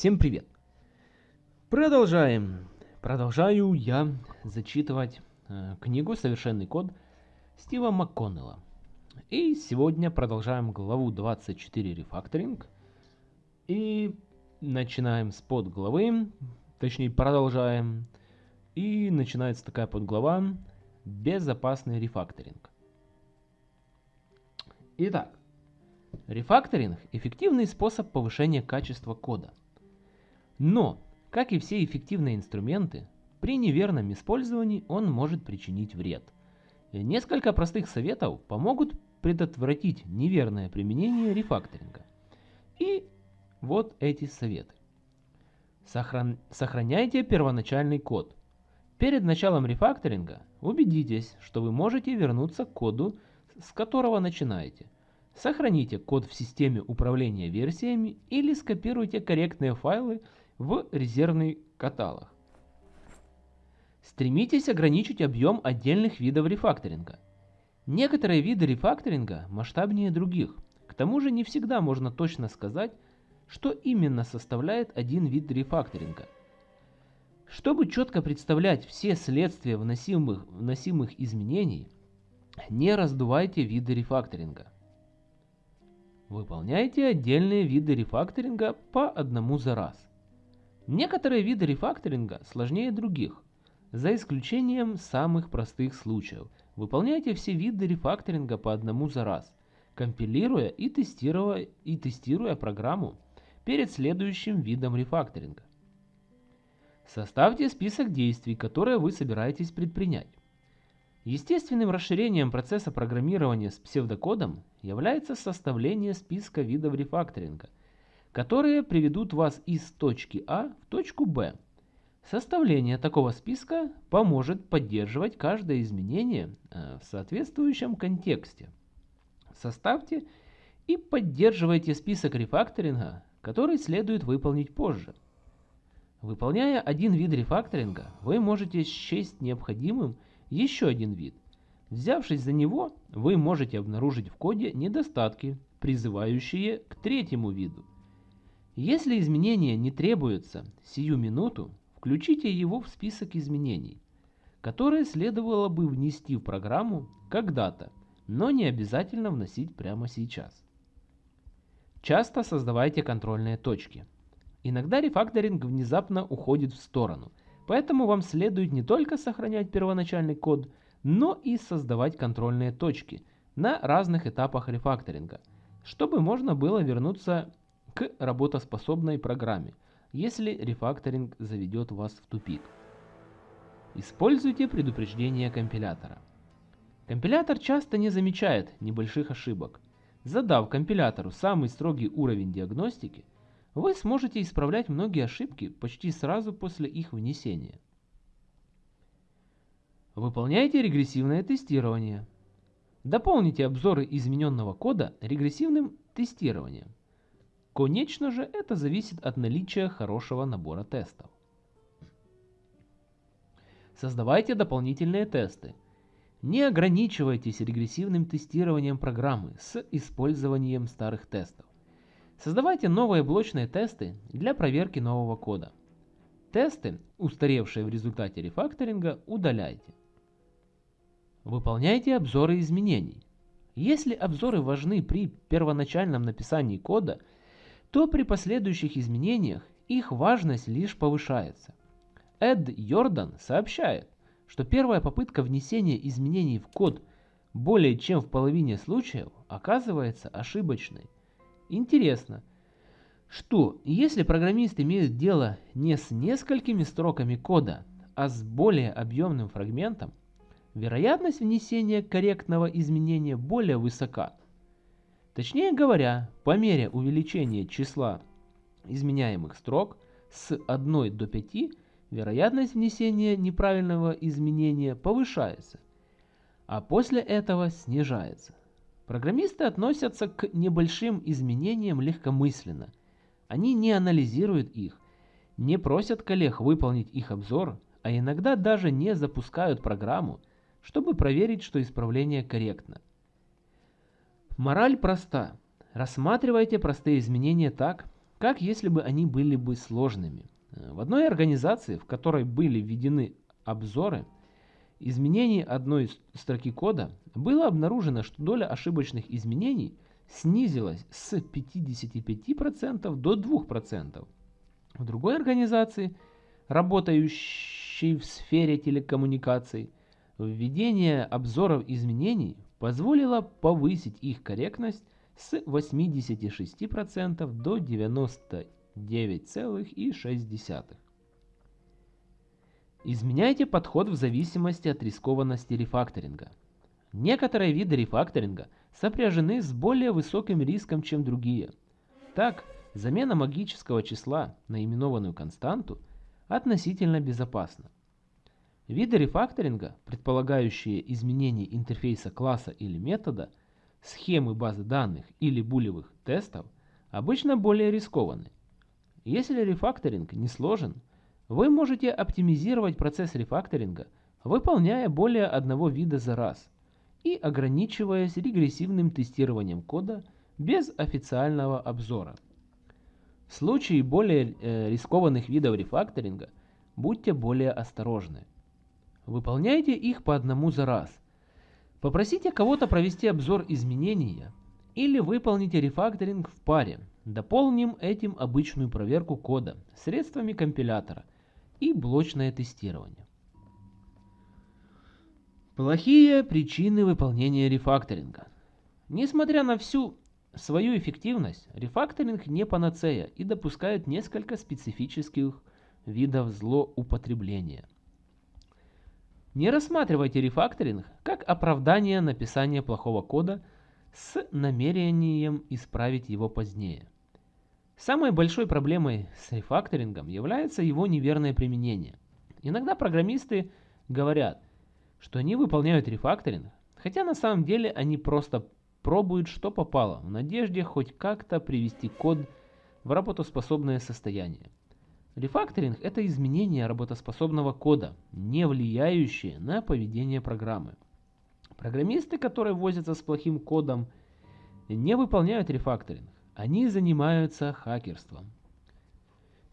Всем привет! Продолжаем. Продолжаю я зачитывать э, книгу «Совершенный код» Стива МакКоннелла. И сегодня продолжаем главу 24 рефакторинг. И начинаем с подглавы, точнее продолжаем. И начинается такая подглава «Безопасный рефакторинг». Итак, рефакторинг – эффективный способ повышения качества кода. Но, как и все эффективные инструменты, при неверном использовании он может причинить вред. Несколько простых советов помогут предотвратить неверное применение рефакторинга. И вот эти советы. Сохран... Сохраняйте первоначальный код. Перед началом рефакторинга убедитесь, что вы можете вернуться к коду, с которого начинаете. Сохраните код в системе управления версиями или скопируйте корректные файлы в резервный каталог. Стремитесь ограничить объем отдельных видов рефакторинга. Некоторые виды рефакторинга масштабнее других. К тому же не всегда можно точно сказать, что именно составляет один вид рефакторинга. Чтобы четко представлять все следствия вносимых, вносимых изменений, не раздувайте виды рефакторинга. Выполняйте отдельные виды рефакторинга по одному за раз. Некоторые виды рефакторинга сложнее других, за исключением самых простых случаев. Выполняйте все виды рефакторинга по одному за раз, компилируя и тестируя, и тестируя программу перед следующим видом рефакторинга. Составьте список действий, которые вы собираетесь предпринять. Естественным расширением процесса программирования с псевдокодом является составление списка видов рефакторинга, которые приведут вас из точки А в точку Б. Составление такого списка поможет поддерживать каждое изменение э, в соответствующем контексте. Составьте и поддерживайте список рефакторинга, который следует выполнить позже. Выполняя один вид рефакторинга, вы можете счесть необходимым еще один вид. Взявшись за него, вы можете обнаружить в коде недостатки, призывающие к третьему виду. Если изменения не требуются сию минуту, включите его в список изменений, которые следовало бы внести в программу когда-то, но не обязательно вносить прямо сейчас. Часто создавайте контрольные точки. Иногда рефакторинг внезапно уходит в сторону, Поэтому вам следует не только сохранять первоначальный код, но и создавать контрольные точки на разных этапах рефакторинга, чтобы можно было вернуться к работоспособной программе, если рефакторинг заведет вас в тупик. Используйте предупреждение компилятора. Компилятор часто не замечает небольших ошибок. Задав компилятору самый строгий уровень диагностики, вы сможете исправлять многие ошибки почти сразу после их внесения. Выполняйте регрессивное тестирование. Дополните обзоры измененного кода регрессивным тестированием. Конечно же, это зависит от наличия хорошего набора тестов. Создавайте дополнительные тесты. Не ограничивайтесь регрессивным тестированием программы с использованием старых тестов. Создавайте новые блочные тесты для проверки нового кода. Тесты, устаревшие в результате рефакторинга, удаляйте. Выполняйте обзоры изменений. Если обзоры важны при первоначальном написании кода, то при последующих изменениях их важность лишь повышается. Эд Йордан сообщает, что первая попытка внесения изменений в код более чем в половине случаев оказывается ошибочной – Интересно, что если программист имеет дело не с несколькими строками кода, а с более объемным фрагментом, вероятность внесения корректного изменения более высока. Точнее говоря, по мере увеличения числа изменяемых строк с 1 до 5, вероятность внесения неправильного изменения повышается, а после этого снижается. Программисты относятся к небольшим изменениям легкомысленно. Они не анализируют их, не просят коллег выполнить их обзор, а иногда даже не запускают программу, чтобы проверить, что исправление корректно. Мораль проста. Рассматривайте простые изменения так, как если бы они были бы сложными. В одной организации, в которой были введены обзоры изменений одной строки кода, было обнаружено, что доля ошибочных изменений снизилась с 55% до 2%. В другой организации, работающей в сфере телекоммуникаций, введение обзоров изменений позволило повысить их корректность с 86% до 99,6%. Изменяйте подход в зависимости от рискованности рефакторинга. Некоторые виды рефакторинга сопряжены с более высоким риском, чем другие. Так, замена магического числа на именованную константу относительно безопасна. Виды рефакторинга, предполагающие изменение интерфейса класса или метода, схемы базы данных или булевых тестов, обычно более рискованы. Если рефакторинг не сложен, вы можете оптимизировать процесс рефакторинга, выполняя более одного вида за раз и ограничиваясь регрессивным тестированием кода без официального обзора. В случае более э, рискованных видов рефакторинга будьте более осторожны. Выполняйте их по одному за раз. Попросите кого-то провести обзор изменения или выполните рефакторинг в паре. Дополним этим обычную проверку кода средствами компилятора и блочное тестирование. Плохие причины выполнения рефакторинга. Несмотря на всю свою эффективность, рефакторинг не панацея и допускает несколько специфических видов злоупотребления. Не рассматривайте рефакторинг как оправдание написания плохого кода с намерением исправить его позднее. Самой большой проблемой с рефакторингом является его неверное применение. Иногда программисты говорят, что они выполняют рефакторинг, хотя на самом деле они просто пробуют что попало, в надежде хоть как-то привести код в работоспособное состояние. Рефакторинг – это изменение работоспособного кода, не влияющее на поведение программы. Программисты, которые возятся с плохим кодом, не выполняют рефакторинг. Они занимаются хакерством.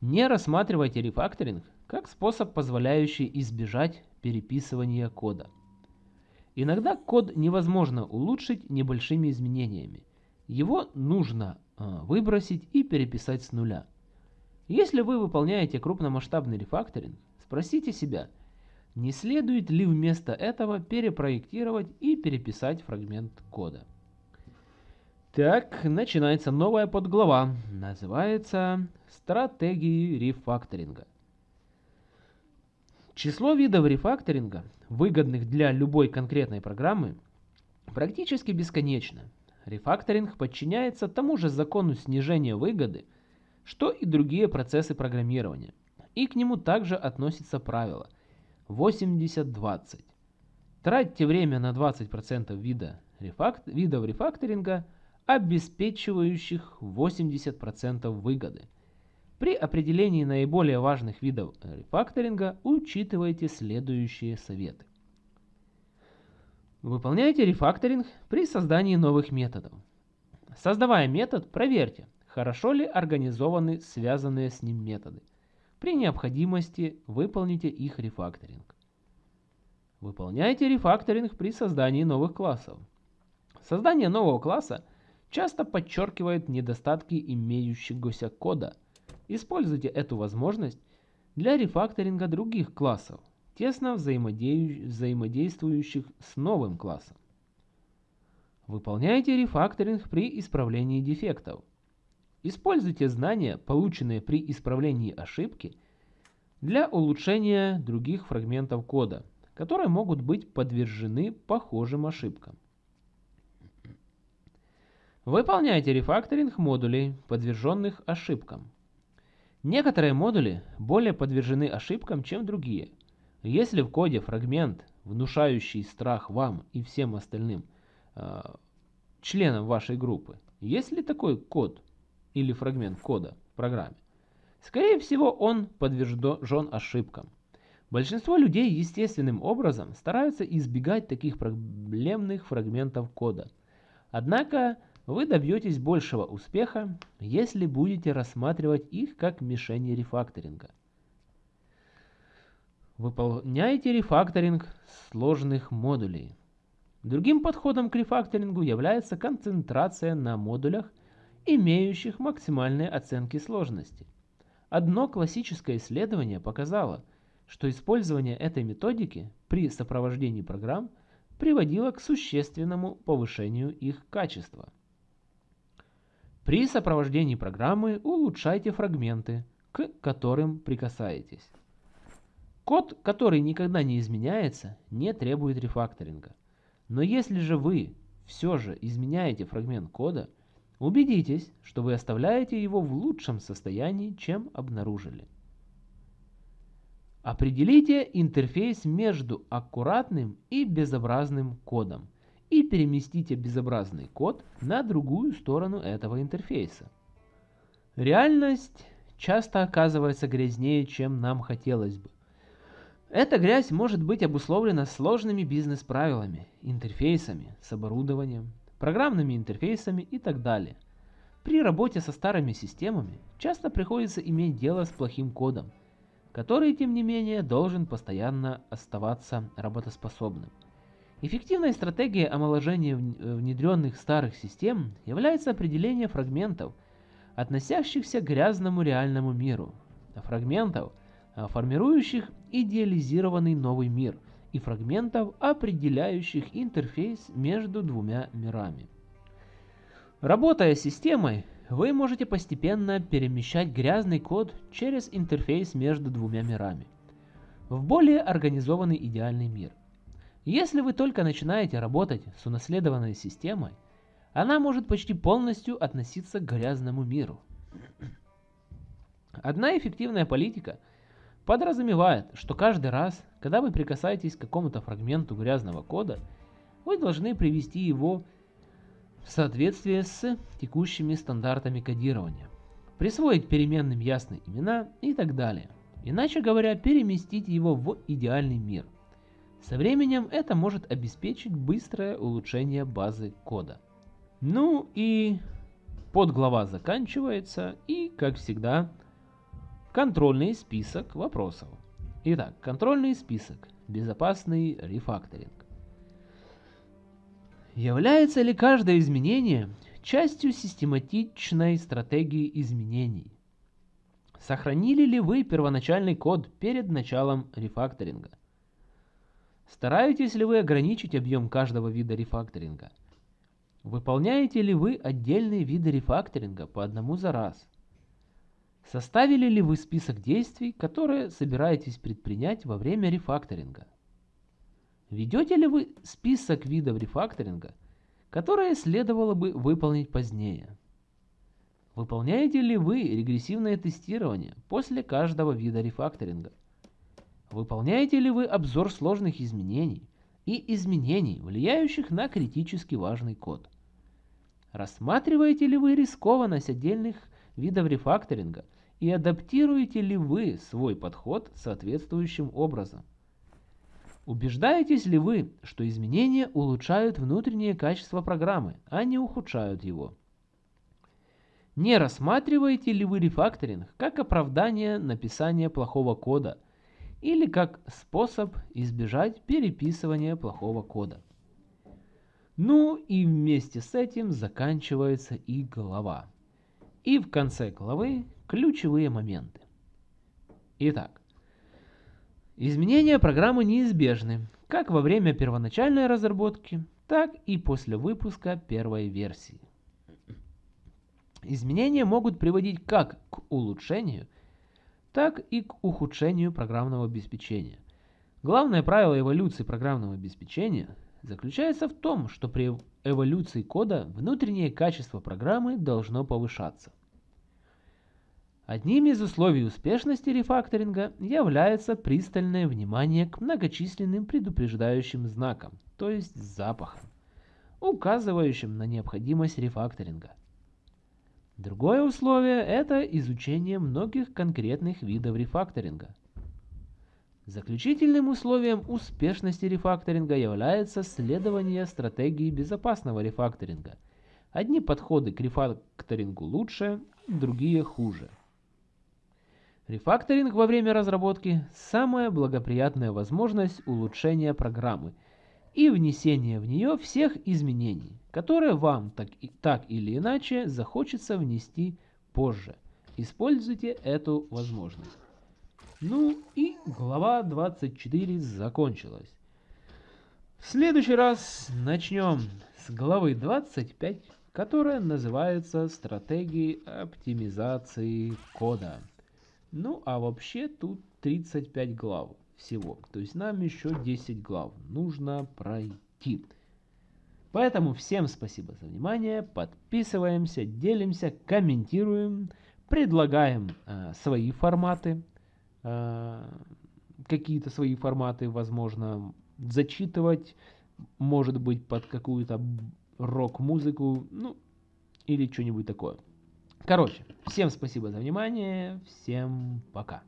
Не рассматривайте рефакторинг как способ, позволяющий избежать переписывания кода. Иногда код невозможно улучшить небольшими изменениями. Его нужно э, выбросить и переписать с нуля. Если вы выполняете крупномасштабный рефакторинг, спросите себя, не следует ли вместо этого перепроектировать и переписать фрагмент кода. Так, начинается новая подглава. Называется «Стратегии рефакторинга». Число видов рефакторинга, выгодных для любой конкретной программы, практически бесконечно. Рефакторинг подчиняется тому же закону снижения выгоды, что и другие процессы программирования. И к нему также относится правило 80-20. Тратьте время на 20% вида рефакт, видов рефакторинга – обеспечивающих 80% выгоды. При определении наиболее важных видов рефакторинга учитывайте следующие советы. Выполняйте рефакторинг при создании новых методов. Создавая метод, проверьте, хорошо ли организованы связанные с ним методы. При необходимости выполните их рефакторинг. Выполняйте рефакторинг при создании новых классов. Создание нового класса – часто подчеркивает недостатки имеющегося кода. Используйте эту возможность для рефакторинга других классов, тесно взаимодействующих с новым классом. Выполняйте рефакторинг при исправлении дефектов. Используйте знания, полученные при исправлении ошибки, для улучшения других фрагментов кода, которые могут быть подвержены похожим ошибкам. Выполняйте рефакторинг модулей, подверженных ошибкам. Некоторые модули более подвержены ошибкам, чем другие. Если в коде фрагмент, внушающий страх вам и всем остальным э, членам вашей группы, есть ли такой код или фрагмент кода в программе, скорее всего он подвержен ошибкам. Большинство людей естественным образом стараются избегать таких проблемных фрагментов кода. Однако вы добьетесь большего успеха, если будете рассматривать их как мишени рефакторинга. Выполняйте рефакторинг сложных модулей. Другим подходом к рефакторингу является концентрация на модулях, имеющих максимальные оценки сложности. Одно классическое исследование показало, что использование этой методики при сопровождении программ приводило к существенному повышению их качества. При сопровождении программы улучшайте фрагменты, к которым прикасаетесь. Код, который никогда не изменяется, не требует рефакторинга. Но если же вы все же изменяете фрагмент кода, убедитесь, что вы оставляете его в лучшем состоянии, чем обнаружили. Определите интерфейс между аккуратным и безобразным кодом и переместите безобразный код на другую сторону этого интерфейса. Реальность часто оказывается грязнее, чем нам хотелось бы. Эта грязь может быть обусловлена сложными бизнес-правилами, интерфейсами с оборудованием, программными интерфейсами и так далее. При работе со старыми системами часто приходится иметь дело с плохим кодом – который, тем не менее, должен постоянно оставаться работоспособным. Эффективной стратегией омоложения внедренных старых систем является определение фрагментов, относящихся к грязному реальному миру, фрагментов, а, формирующих идеализированный новый мир, и фрагментов, определяющих интерфейс между двумя мирами. Работая с системой, вы можете постепенно перемещать грязный код через интерфейс между двумя мирами в более организованный идеальный мир. Если вы только начинаете работать с унаследованной системой, она может почти полностью относиться к грязному миру. Одна эффективная политика подразумевает, что каждый раз, когда вы прикасаетесь к какому-то фрагменту грязного кода, вы должны привести его в соответствии с текущими стандартами кодирования, присвоить переменным ясные имена и так далее. Иначе говоря, переместить его в идеальный мир. Со временем это может обеспечить быстрое улучшение базы кода. Ну и подглава заканчивается и, как всегда, контрольный список вопросов. Итак, контрольный список. Безопасный рефакторинг. Является ли каждое изменение частью систематичной стратегии изменений? Сохранили ли вы первоначальный код перед началом рефакторинга? Стараетесь ли вы ограничить объем каждого вида рефакторинга? Выполняете ли вы отдельные виды рефакторинга по одному за раз? Составили ли вы список действий, которые собираетесь предпринять во время рефакторинга? Ведете ли вы список видов рефакторинга, которые следовало бы выполнить позднее? Выполняете ли вы регрессивное тестирование после каждого вида рефакторинга? Выполняете ли вы обзор сложных изменений и изменений, влияющих на критически важный код? Рассматриваете ли вы рискованность отдельных видов рефакторинга и адаптируете ли вы свой подход соответствующим образом? Убеждаетесь ли вы, что изменения улучшают внутреннее качество программы, а не ухудшают его? Не рассматриваете ли вы рефакторинг как оправдание написания плохого кода или как способ избежать переписывания плохого кода? Ну и вместе с этим заканчивается и глава. И в конце главы ключевые моменты. Итак, Изменения программы неизбежны, как во время первоначальной разработки, так и после выпуска первой версии. Изменения могут приводить как к улучшению, так и к ухудшению программного обеспечения. Главное правило эволюции программного обеспечения заключается в том, что при эволюции кода внутреннее качество программы должно повышаться – Одним из условий успешности рефакторинга является пристальное внимание к многочисленным предупреждающим знакам, то есть запахам, указывающим на необходимость рефакторинга. Другое условие – это изучение многих конкретных видов рефакторинга. Заключительным условием успешности рефакторинга является следование стратегии безопасного рефакторинга, Одни подходы к рефакторингу лучше, другие хуже. Рефакторинг во время разработки – самая благоприятная возможность улучшения программы и внесения в нее всех изменений, которые вам так, и, так или иначе захочется внести позже. Используйте эту возможность. Ну и глава 24 закончилась. В следующий раз начнем с главы 25, которая называется «Стратегии оптимизации кода». Ну, а вообще тут 35 глав всего. То есть нам еще 10 глав нужно пройти. Поэтому всем спасибо за внимание. Подписываемся, делимся, комментируем, предлагаем э, свои форматы. Э, какие-то свои форматы, возможно, зачитывать, может быть, под какую-то рок-музыку, ну, или что-нибудь такое. Короче, всем спасибо за внимание, всем пока.